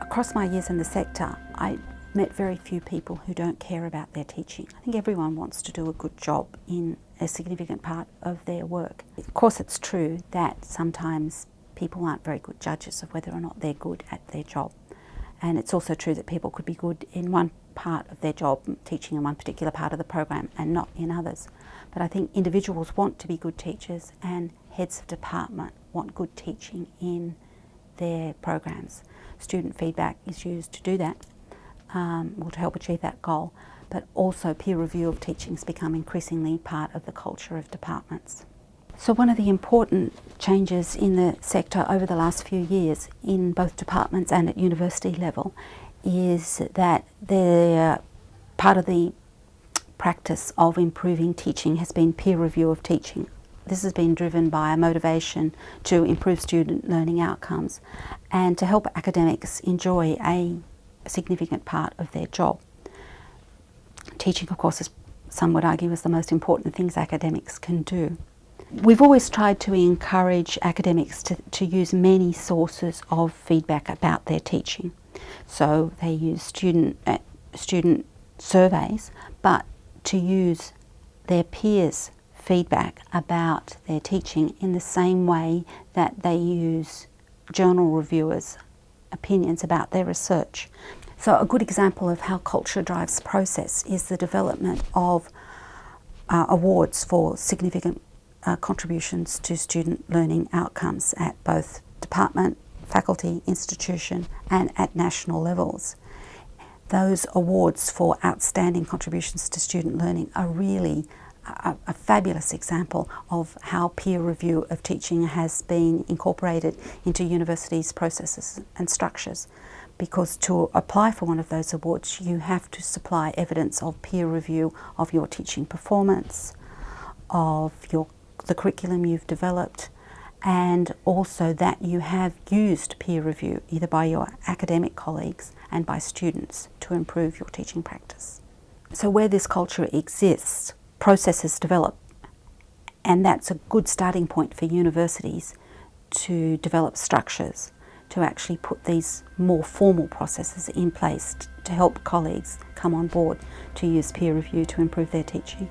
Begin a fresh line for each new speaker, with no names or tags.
Across my years in the sector, I met very few people who don't care about their teaching. I think everyone wants to do a good job in a significant part of their work. Of course it's true that sometimes people aren't very good judges of whether or not they're good at their job. And it's also true that people could be good in one part of their job, teaching in one particular part of the program and not in others. But I think individuals want to be good teachers and heads of department want good teaching in their programs. Student feedback is used to do that, um, or to help achieve that goal, but also peer review of teaching has become increasingly part of the culture of departments. So one of the important changes in the sector over the last few years in both departments and at university level is that the part of the practice of improving teaching has been peer review of teaching. This has been driven by a motivation to improve student learning outcomes and to help academics enjoy a significant part of their job. Teaching, of course, is, some would argue, is the most important things academics can do. We've always tried to encourage academics to, to use many sources of feedback about their teaching. So they use student, uh, student surveys, but to use their peers' feedback about their teaching in the same way that they use journal reviewers' opinions about their research. So a good example of how culture drives process is the development of uh, awards for significant uh, contributions to student learning outcomes at both department, faculty, institution and at national levels. Those awards for outstanding contributions to student learning are really a, a, fabulous example of how peer review of teaching has been incorporated into universities' processes and structures. Because to apply for one of those awards, you have to supply evidence of peer review of your teaching performance, of your, the curriculum you've developed, and also that you have used peer review either by your academic colleagues and by students to improve your teaching practice. So where this culture exists, processes develop. And that's a good starting point for universities to develop structures to actually put these more formal processes in place to help colleagues come on board to use peer review to improve their teaching.